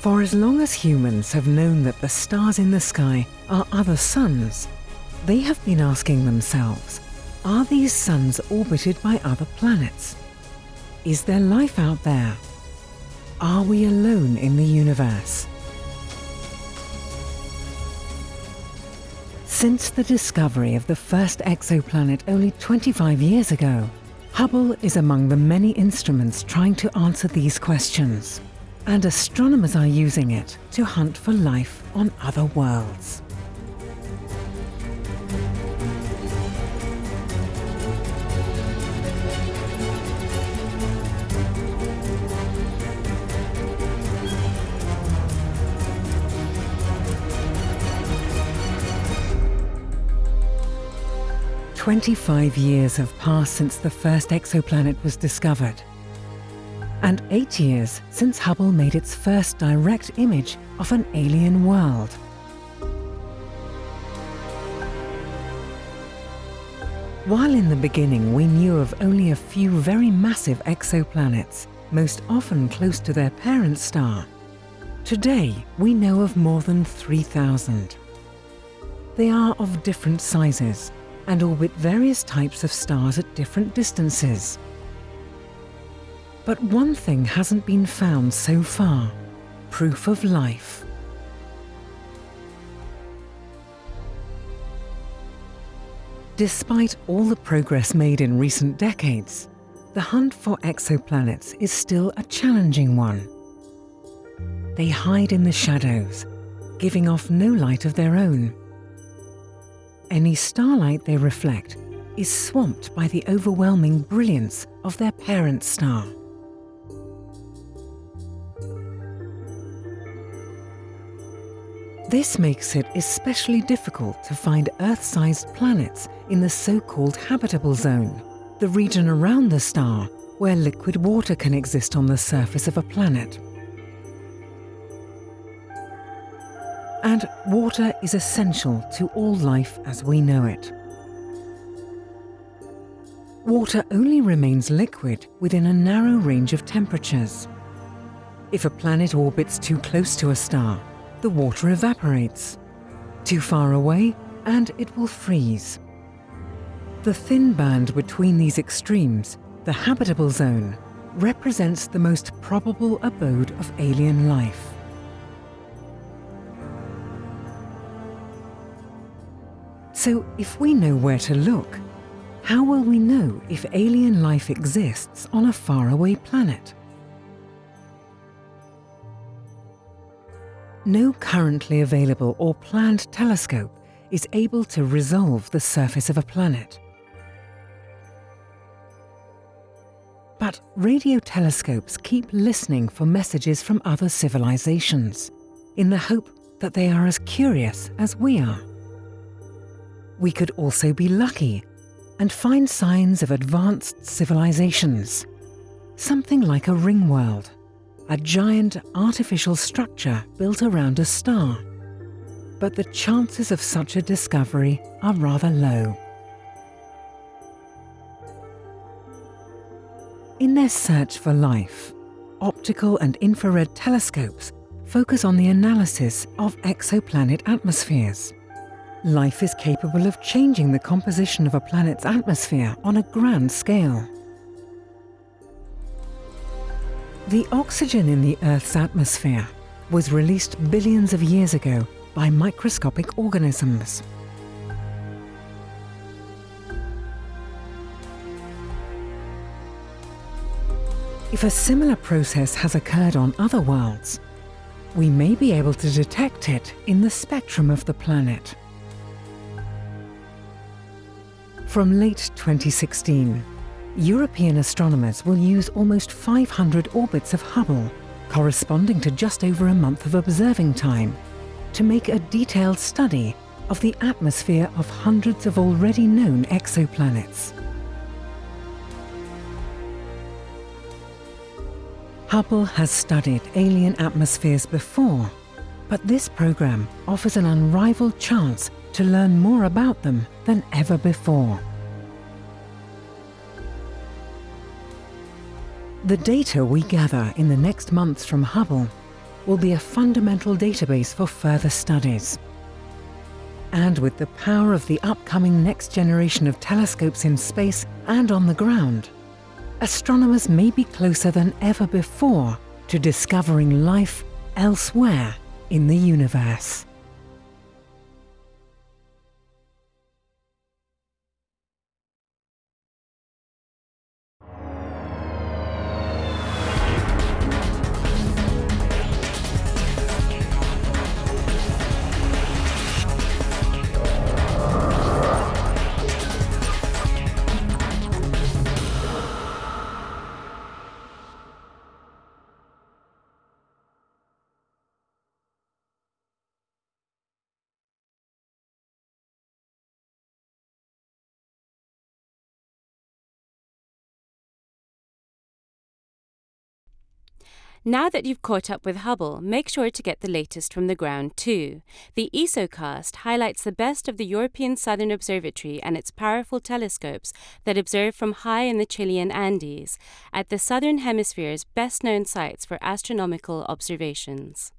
For as long as humans have known that the stars in the sky are other suns, they have been asking themselves, are these suns orbited by other planets? Is there life out there? Are we alone in the universe? Since the discovery of the first exoplanet only 25 years ago, Hubble is among the many instruments trying to answer these questions, and astronomers are using it to hunt for life on other worlds. 25 years have passed since the first exoplanet was discovered, and eight years since Hubble made its first direct image of an alien world. While in the beginning we knew of only a few very massive exoplanets, most often close to their parent star, today we know of more than 3,000. They are of different sizes, and orbit various types of stars at different distances. But one thing hasn't been found so far, proof of life. Despite all the progress made in recent decades, the hunt for exoplanets is still a challenging one. They hide in the shadows, giving off no light of their own any starlight they reflect is swamped by the overwhelming brilliance of their parent star. This makes it especially difficult to find Earth-sized planets in the so-called habitable zone, the region around the star where liquid water can exist on the surface of a planet. And water is essential to all life as we know it. Water only remains liquid within a narrow range of temperatures. If a planet orbits too close to a star, the water evaporates. Too far away, and it will freeze. The thin band between these extremes, the habitable zone, represents the most probable abode of alien life. So if we know where to look, how will we know if alien life exists on a faraway planet? No currently available or planned telescope is able to resolve the surface of a planet. But radio telescopes keep listening for messages from other civilizations, in the hope that they are as curious as we are we could also be lucky and find signs of advanced civilizations. Something like a ring world, a giant artificial structure built around a star. But the chances of such a discovery are rather low. In their search for life, optical and infrared telescopes focus on the analysis of exoplanet atmospheres. Life is capable of changing the composition of a planet's atmosphere on a grand scale. The oxygen in the Earth's atmosphere was released billions of years ago by microscopic organisms. If a similar process has occurred on other worlds, we may be able to detect it in the spectrum of the planet. From late 2016, European astronomers will use almost 500 orbits of Hubble, corresponding to just over a month of observing time, to make a detailed study of the atmosphere of hundreds of already known exoplanets. Hubble has studied alien atmospheres before, but this program offers an unrivaled chance to learn more about them than ever before. The data we gather in the next months from Hubble will be a fundamental database for further studies. And with the power of the upcoming next generation of telescopes in space and on the ground, astronomers may be closer than ever before to discovering life elsewhere in the universe. Now that you've caught up with Hubble, make sure to get the latest from the ground too. The ESOcast highlights the best of the European Southern Observatory and its powerful telescopes that observe from high in the Chilean Andes, at the Southern Hemisphere's best known sites for astronomical observations.